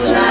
That's right.